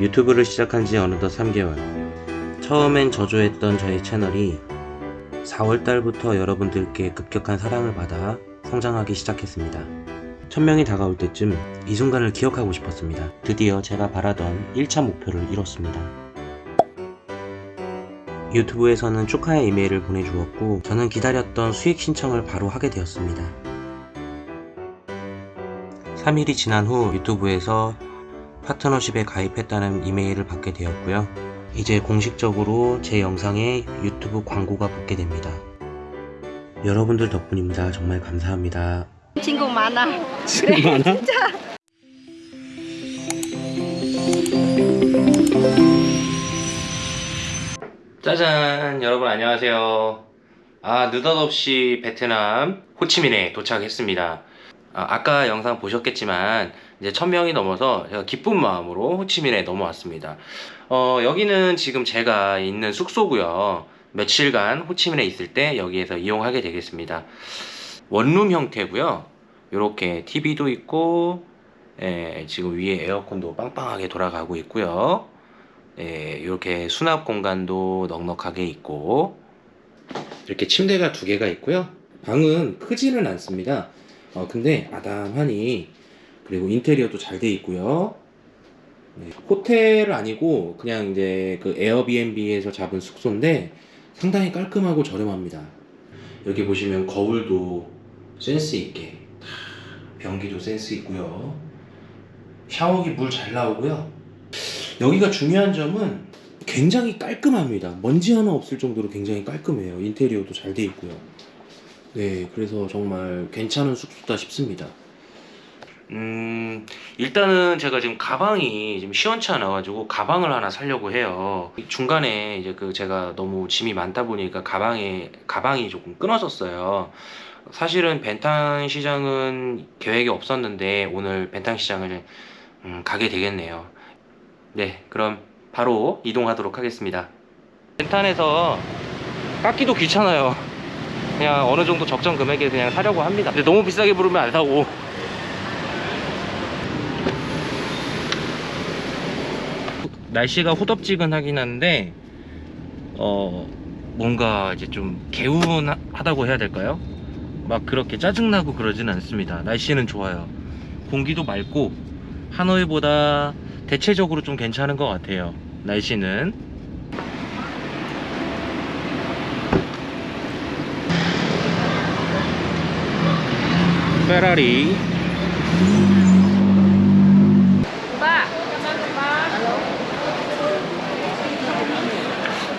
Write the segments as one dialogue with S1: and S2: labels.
S1: 유튜브를 시작한 지 어느덧 3개월. 처음엔 저조했던 저희 채널이 4월달부터 여러분들께 급격한 사랑을 받아 성장하기 시작했습니다. 1000명이 다가올 때쯤 이 순간을 기억하고 싶었습니다. 드디어 제가 바라던 1차 목표를 이뤘습니다. 유튜브에서는 축하의 이메일을 보내주었고 저는 기다렸던 수익 신청을 바로 하게 되었습니다. 3일이 지난 후 유튜브에서 파트너십에 가입했다는 이메일을 받게 되었고요. 이제 공식적으로 제 영상에 유튜브 광고가 붙게 됩니다. 여러분들 덕분입니다. 정말 감사합니다.
S2: 친구 많아.
S1: 많아? 짜잔 여러분 안녕하세요 아 느닷없이 베트남 호치민에 도착했습니다 아, 까 영상 보셨겠지만 이제 1000명이 넘어서 기쁜 마음으로 호치민에 넘어왔습니다. 어, 여기는 지금 제가 있는 숙소고요. 며칠간 호치민에 있을 때 여기에서 이용하게 되겠습니다. 원룸 형태고요. 이렇게 TV도 있고 예, 지금 위에 에어컨도 빵빵하게 돌아가고 있고요. 예, 이렇게 수납 공간도 넉넉하게 있고 이렇게 침대가 두 개가 있고요. 방은 크지는 않습니다. 어, 근데 아담하니 그리고 인테리어도 잘 돼 있고요 네, 호텔 아니고 그냥 이제 그 에어비앤비에서 잡은 숙소인데 상당히 깔끔하고 저렴합니다 여기 보시면 거울도 센스 있게 변기도 센스 있고요 샤워기 물 잘 나오고요 여기가 중요한 점은 굉장히 깔끔합니다. 먼지 하나 없을 정도로 굉장히 깔끔해요. 인테리어도 잘 돼 있고요. 네, 그래서 정말 괜찮은 숙소다 싶습니다. 음, 일단은 제가 지금 가방이 좀 시원치 않아 가지고 가방을 하나 사려고 해요. 중간에 이제 그 제가 너무 짐이 많다 보니까 가방에, 가방이 조금 끊어졌어요. 사실은 벤탄 시장은 계획이 없었는데 오늘 벤탄 시장을 음, 가게 되겠네요. 네 그럼 바로 이동하도록 하겠습니다 벤탄에서 깎기도 귀찮아요 그냥 어느 정도 적정 금액에 그냥 사려고 합니다 근데 너무 비싸게 부르면 안 사고 날씨가 후덥지근하긴 한데 어 뭔가 이제 좀 개운하다고 해야 될까요? 막 그렇게 짜증나고 그러진 않습니다. 날씨는 좋아요. 공기도 맑고 하노이보다 대체적으로 좀 괜찮은 것 같아요. 날씨는. 페라리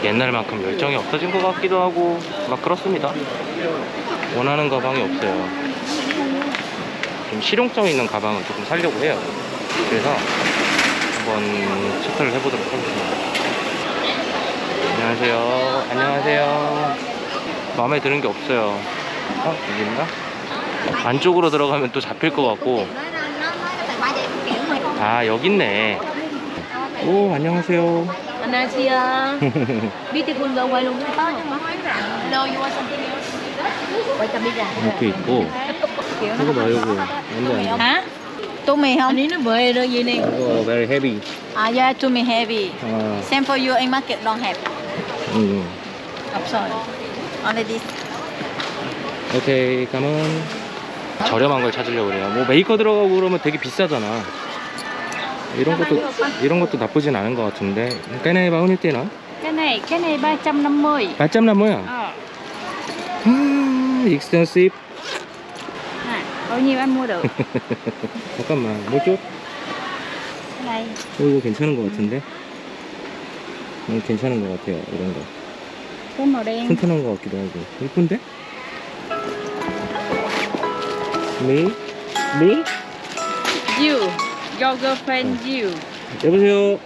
S1: 옛날만큼 열정이 없어진 것 같기도 하고 막 그렇습니다. 원하는 가방이 없어요. 좀 실용성 있는 가방을 조금 사려고 해요. 그래서 한번 체크를 해보도록 하겠습니다. 안녕하세요. 안녕하세요. 마음에 드는 게 없어요. 어? 여기 있나? 안쪽으로 들어가면 또 잡힐 것 같고. 아 여기 있네. 오 안녕하세요
S2: 안녕하세요. Beautiful girl luôn đúng không? No, you want something else? Quay camera.
S1: 이렇게 있고 이거 봐 이거 완전
S2: Hả? Tô mì không? Anh ấy nó về rồi gì nè.
S1: 이거 very heavy
S2: À, yeah, tô mì heavy.
S1: 아,
S2: Same for you, anh market don't have.
S1: 음.
S2: Option. Only this.
S1: 오케이 가면 저렴한 걸 찾으려고 그래요 뭐 메이커 들어가고 그러면 되게 비싸잖아 이런 것도 이런 것도 나쁘진 않은 것 같은데 cái này bao nhiêu tiền hả?
S2: Cái này, cái này 350.
S1: 850
S2: Ờ.
S1: 음, expensive
S2: À, bao nhiêu anh mua được?
S1: 잠깐만 뭐 좀?
S2: Cái này.
S1: 어, 이거 괜찮은 것 같은데 음, 괜찮은 것 같아요 이런 거
S2: Cái màu đen.
S1: 튼튼한 것 같기도 하고 이쁜데? 미? 미?
S2: You. Your girlfriend you.
S1: 여보세요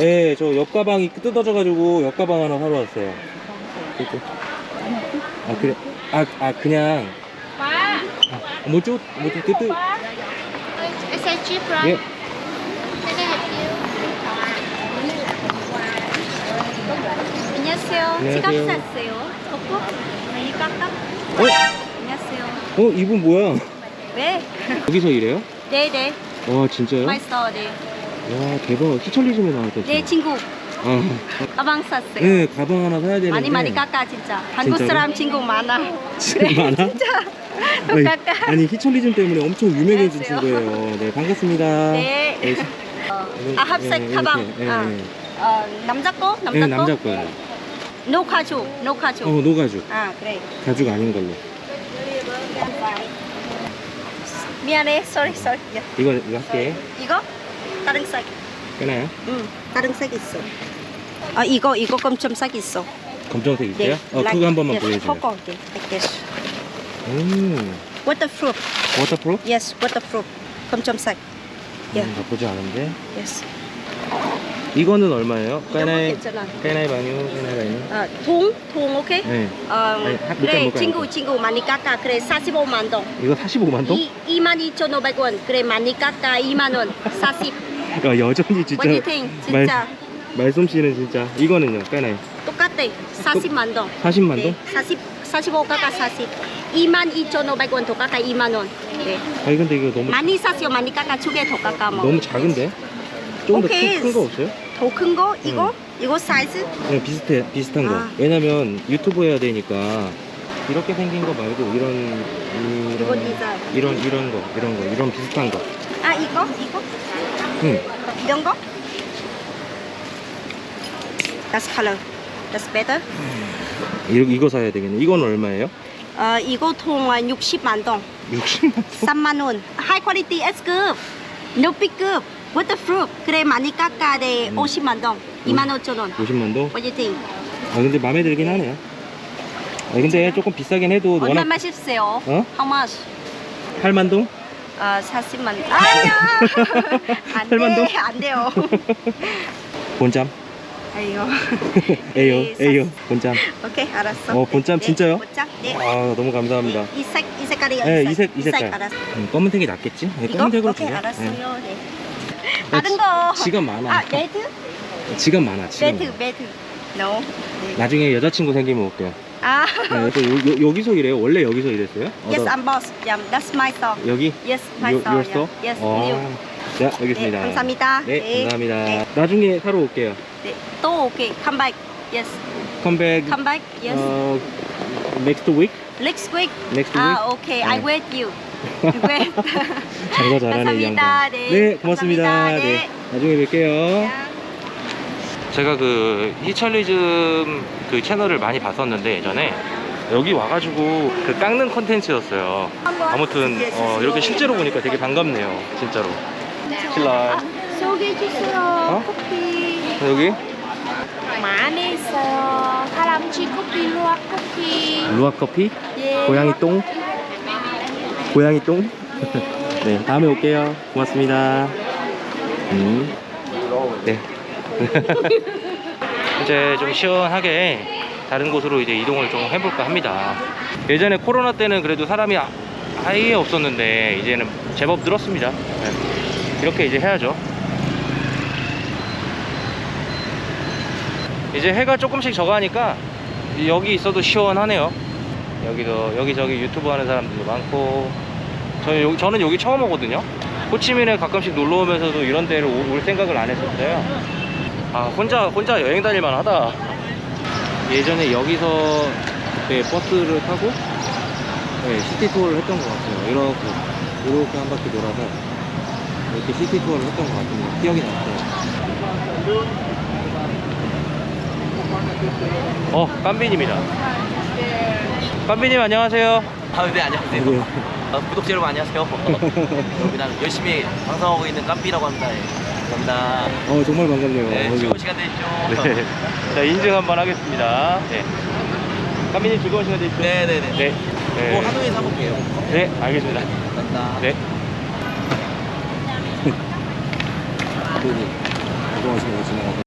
S1: 예, 저 옆가방이 뜯어져가지고 옆가방 하나 사러 왔어요 이거. 아 그래 아, 아 그냥. 아, 뭐죠? 뭐죠? 뜨뜨
S3: I said cheap, right?
S1: 예
S3: Can I help you? 안녕하세요.
S1: 안녕하세요.
S3: 지갑 샀어요. 덮고? 많이 깎아?
S1: 어?
S3: 안녕하세요.
S1: 어? 이분 뭐야?
S3: 네.
S1: 여기서 일해요?
S3: 네, 네.
S1: 와 진짜요?
S3: My store, 네.
S1: 와 대박 히철리즘에 나왔다
S2: 내 친구
S1: 어.
S2: 가방 샀어요.
S1: 네 가방 하나 사야 되는데
S2: 많이 많이 깎아 진짜. 한국
S1: 진짜로?
S2: 사람 친구 많아.
S1: 진짜 많아?
S2: 진짜. 또
S1: 아니,
S2: 깎아.
S1: 아니 히철리즘 때문에 엄청 유명해진
S2: 안녕하세요.
S1: 친구예요 네 반갑습니다
S2: 네.
S1: 네,
S2: 어,
S1: 네,
S2: 아 합색
S1: 네,
S2: 가방.
S1: 이렇게, 네,
S2: 아.
S1: 네.
S2: 어, 남자 거? 남자
S1: 네
S2: 거?
S1: 남자 거예요
S2: no 가죽. no 가죽.
S1: 어 no 가죽
S2: 아 그래.
S1: 가죽 아닌 걸로
S2: 미안해. sorry sorry. 야,
S1: 이거 이거 할게
S2: 이거 다른 색.
S1: 끊어요
S2: 응. 다른 색 있어. 아 이거 이거 검정색 있어.
S1: 검정색 있어요? 어
S2: like
S1: 그거 한 번만
S2: this.
S1: 보여줘요
S2: okay, like this.
S1: 음
S2: Waterproof.
S1: Waterproof?
S2: Yes, waterproof. 검정색. Yeah.
S1: 음, 나쁘지 않은데
S2: Yes.
S1: 이거는 얼마예요? 까나이. 까나이 바뉴 까나이 바뉴
S2: 아, 통, 통 오케이?
S1: 네
S2: 어,
S1: 아니, 한-
S2: 그래. 친구 친구 많이 깎아 그래 45만 동.
S1: 이거 45만 동?
S2: 이 22,500원. 그래 많이 깎아 2만 원. 40.
S1: 야 여전히 진짜
S2: What do? 진짜
S1: 말 솜씨는 진짜 이거는요 까나이
S2: 똑같아. 40만 동.
S1: 40만 동?
S2: 네, 40 45 깎아 40. 22,500원 더 깎아 2만 원. 네.
S1: 아니 근데 이거 너무
S2: 많이 샀어요. 많이 깎아 두개 더 깎아 뭐.
S1: 너무 작은데? 조금
S2: 오케이.
S1: 더큰 거 없어요?
S2: 더 큰 거? 이거? 이거 사이즈?
S1: 그냥 비슷해 비슷한 거
S2: 아.
S1: 왜냐면 유튜브 해야 되니까 이렇게 생긴 거 말고 이런
S2: 이거
S1: 이런
S2: 디자인.
S1: 이런 이런 거 이런 거 이런 비슷한 거
S2: 아 이거? 이거?
S1: 응.
S2: 이런 거? That's color. That's better.
S1: 이거, 이거 사야 되겠네 이건 얼마예요?
S2: 어, 이거 통 60만 동.
S1: 60만
S2: 3만 원. High quality S급. 높이급. Waterproof. 그래 많이 깎아 돼.
S1: 음.
S2: 50만 동. 2만 5천 원.
S1: 50만 동?
S2: What do you think?
S1: 아 근데 마음에 들긴 하네요 아 근데 조금 비싸긴 해도 워낙
S2: 얼마 마십세요?
S1: 어?
S2: How much?
S1: 8만 동?
S2: 어, 40만. 아니야. 안
S1: 8만 동?
S2: 돼. 안 돼요.
S1: 본짬?
S2: 아이고.
S1: 에요
S2: 네,
S1: 에요 본짬
S2: 오케이, 알았어.
S1: 어, 본짬
S2: 네,
S1: 진짜요?
S2: 본짬? 네.
S1: 아 너무 감사합니다
S2: 이 색, 이 색깔이요.
S1: 네, 이 색,
S2: 이이 색,
S1: 색깔.
S2: 알았어.
S1: 음, 검은색이 낫겠지? 네,
S2: 이거?
S1: 검은색으로
S2: 오케이,
S1: 주자
S2: 알았어요.
S1: 네.
S2: 네. 다른 거.
S1: 지갑 많아
S2: 아, 매트?
S1: 지갑 많아 지갑
S2: 매트,
S1: 많아.
S2: 매트. No. 네.
S1: 나중에 여자친구 생기면 올게요
S2: 아.
S1: 네, 또 요, 요, 여기서 일해요? 원래 여기서 일했어요?
S2: Yes, I'm boss. Yeah, that's my store.
S1: 여기?
S2: Yes, my
S1: 요,
S2: store.
S1: 요 store?
S2: Yeah. Yes,
S1: 어.
S2: new.
S1: 자 알겠습니다
S2: 네, 감사합니다.
S1: 네,
S2: 네.
S1: 감사합니다
S2: 네.
S1: 나중에 사러 올게요
S2: 네. 또 오케이. Come back. Yes.
S1: 컴백
S2: Come back. Yes.
S1: 어, next week?
S2: Next week.
S1: next week?
S2: 아, okay. I
S1: 네.
S2: wait you. wait.
S1: 장사 잘하네 이
S2: 감사합니다.
S1: 양반
S2: 네.
S1: 고맙습니다
S2: 감사합니다.
S1: 네.
S2: 네.
S1: 나중에 뵐게요 제가 그 히철리즘 그 채널을 많이 봤었는데 예전에 여기 와가지고 그 깎는 컨텐츠였어요 아무튼 어, 이렇게 실제로 보니까 되게 반갑네요 진짜로 신라
S3: 소개해 주세요.
S1: 어?
S3: 커피.
S1: 여기
S3: 마 안에 있어요. 사람치 커피, 루아 커피.
S1: 루아 커피
S3: 예.
S1: 고양이 똥 고양이 똥 네, 다음에 올게요. 고맙습니다. 음. 네. 이제 좀 시원하게 다른 곳으로 이제 이동을 좀 해볼까 합니다. 예전에 코로나 때는 그래도 사람이 아- 아예 없었는데 이제는 제법 늘었습니다. 네. 이렇게 이제 해야죠. 이제 해가 조금씩 져가니까 여기 있어도 시원하네요. 여기도 여기저기 유튜브 하는 사람들도 많고 저는 여기, 저는 여기 처음 오거든요. 호치민에 가끔씩 놀러 오면서도 이런 데를 오- 올 생각을 안 했었어요. 아 혼자 혼자 여행 다닐만 하다. 예전에 여기서 그때 버스를 타고 네, 시티 투어를 했던 것 같아요. 이렇게 이렇게 한 바퀴 돌아서 이렇게 시티 투어를 했던 것 같은데 기억이 났어요. 어 깜빈입니다. 깜빈님 안녕하세요
S4: 아, 네, 안녕하세요.
S1: 네.
S4: 어, 구독자 여러분 안녕하세요. 여기 나는 열심히 방송하고 있는 깜삐라고 합니다. 예. 감사합니다.
S1: 어 정말 반갑네요
S4: 네,
S1: 어,
S4: 즐거운 시간 되십시오.
S1: 네. 자, 인증 한번 하겠습니다. 네. 까미님 즐거운 시간 되십시오.
S4: 네, 네, 네.
S1: 네. 네.
S4: 뭐 하노이 사볼게요.
S1: 네, 알겠습니다.
S4: 감사합니다.
S1: 네. 그동안 시간 지나가서